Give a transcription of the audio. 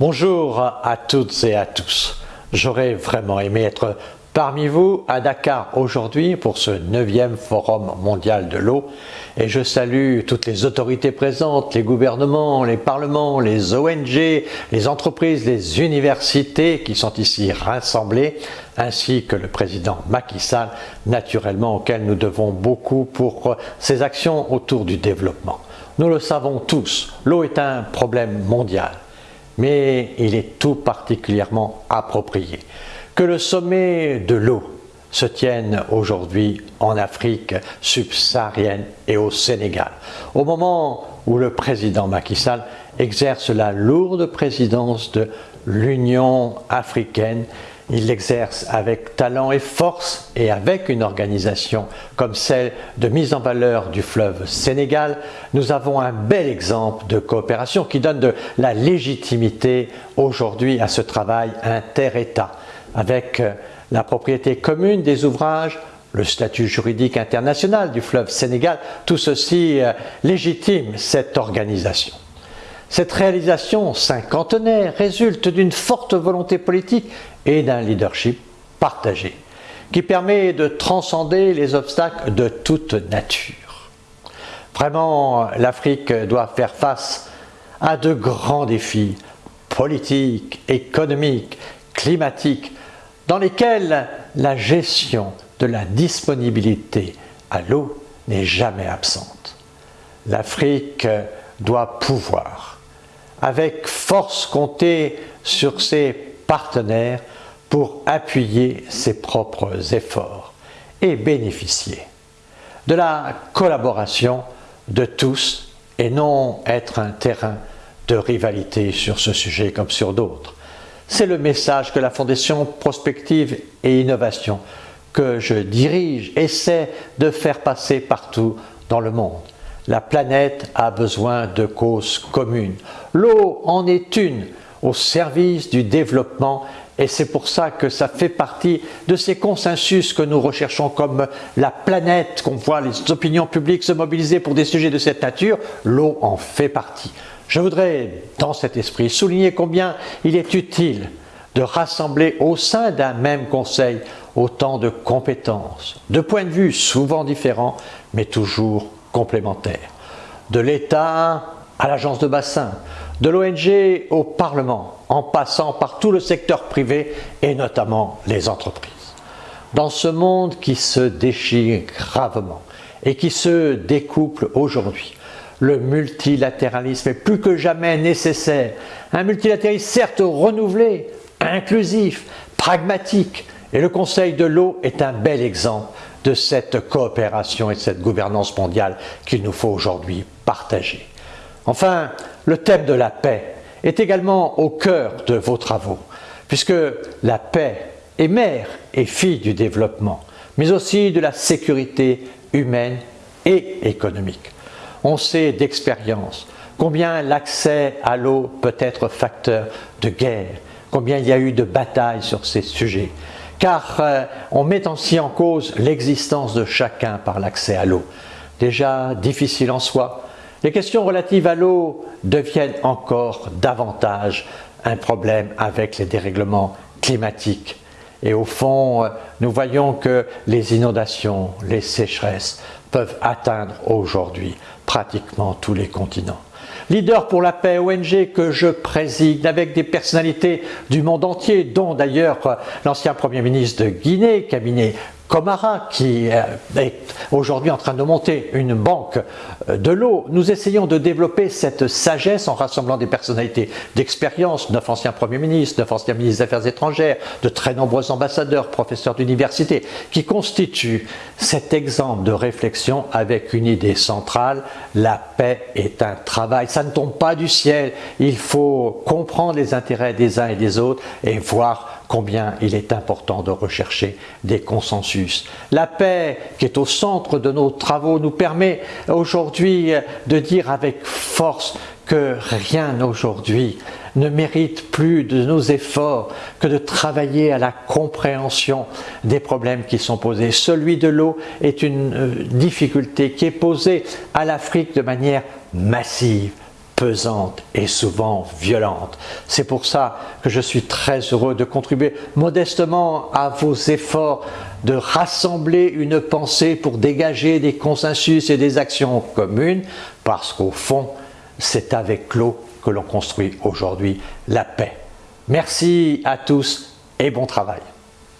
Bonjour à toutes et à tous. J'aurais vraiment aimé être parmi vous à Dakar aujourd'hui pour ce 9e Forum mondial de l'eau et je salue toutes les autorités présentes, les gouvernements, les parlements, les ONG, les entreprises, les universités qui sont ici rassemblées ainsi que le président Macky Sall, naturellement auquel nous devons beaucoup pour ses actions autour du développement. Nous le savons tous, l'eau est un problème mondial, mais il est tout particulièrement approprié que le sommet de l'eau se tienne aujourd'hui en Afrique subsaharienne et au Sénégal, au moment où le président Macky Sall exerce la lourde présidence de l'Union africaine il l'exerce avec talent et force et avec une organisation comme celle de mise en valeur du fleuve Sénégal, nous avons un bel exemple de coopération qui donne de la légitimité aujourd'hui à ce travail inter-État avec euh, la propriété commune des ouvrages, le statut juridique international du fleuve Sénégal, tout ceci euh, légitime cette organisation. Cette réalisation cinquantenaire résulte d'une forte volonté politique et d'un leadership partagé, qui permet de transcender les obstacles de toute nature. Vraiment, l'Afrique doit faire face à de grands défis politiques, économiques, climatiques, dans lesquels la gestion de la disponibilité à l'eau n'est jamais absente. L'Afrique doit pouvoir, avec force, compter sur ses partenaires pour appuyer ses propres efforts et bénéficier de la collaboration de tous et non être un terrain de rivalité sur ce sujet comme sur d'autres. C'est le message que la Fondation Prospective et Innovation que je dirige essaie de faire passer partout dans le monde. La planète a besoin de causes communes. L'eau en est une au service du développement et c'est pour ça que ça fait partie de ces consensus que nous recherchons comme la planète, qu'on voit les opinions publiques se mobiliser pour des sujets de cette nature, l'eau en fait partie. Je voudrais, dans cet esprit, souligner combien il est utile de rassembler au sein d'un même conseil autant de compétences, de points de vue souvent différents, mais toujours complémentaires. De l'État à l'agence de bassin, de l'ONG au Parlement, en passant par tout le secteur privé et notamment les entreprises. Dans ce monde qui se déchire gravement et qui se découple aujourd'hui, le multilatéralisme est plus que jamais nécessaire. Un multilatéralisme certes renouvelé, inclusif, pragmatique, et le Conseil de l'eau est un bel exemple de cette coopération et de cette gouvernance mondiale qu'il nous faut aujourd'hui partager. Enfin, le thème de la paix est également au cœur de vos travaux, puisque la paix est mère et fille du développement, mais aussi de la sécurité humaine et économique. On sait d'expérience combien l'accès à l'eau peut être facteur de guerre, combien il y a eu de batailles sur ces sujets, car euh, on met ainsi en cause l'existence de chacun par l'accès à l'eau. Déjà difficile en soi, les questions relatives à l'eau deviennent encore davantage un problème avec les dérèglements climatiques. Et au fond, euh, nous voyons que les inondations, les sécheresses peuvent atteindre aujourd'hui pratiquement tous les continents. Leader pour la paix, ONG que je préside avec des personnalités du monde entier, dont d'ailleurs l'ancien Premier ministre de Guinée, cabinet Comara, qui euh, est aujourd'hui en train de monter une banque euh, de l'eau, nous essayons de développer cette sagesse en rassemblant des personnalités d'expérience, neuf anciens premiers ministres, neuf anciens ministres des Affaires étrangères, de très nombreux ambassadeurs, professeurs d'université, qui constituent cet exemple de réflexion avec une idée centrale, la paix est un travail, ça ne tombe pas du ciel, il faut comprendre les intérêts des uns et des autres et voir combien il est important de rechercher des consensus. La paix qui est au centre de nos travaux nous permet aujourd'hui de dire avec force que rien aujourd'hui ne mérite plus de nos efforts que de travailler à la compréhension des problèmes qui sont posés. Celui de l'eau est une euh, difficulté qui est posée à l'Afrique de manière massive pesante et souvent violente. C'est pour ça que je suis très heureux de contribuer modestement à vos efforts de rassembler une pensée pour dégager des consensus et des actions communes, parce qu'au fond, c'est avec l'eau que l'on construit aujourd'hui la paix. Merci à tous et bon travail.